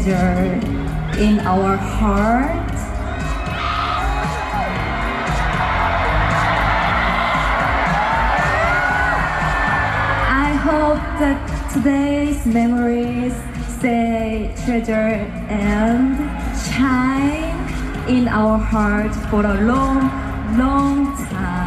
treasure in our heart. I hope that today's memories stay treasured and shine in our heart for a long, long time.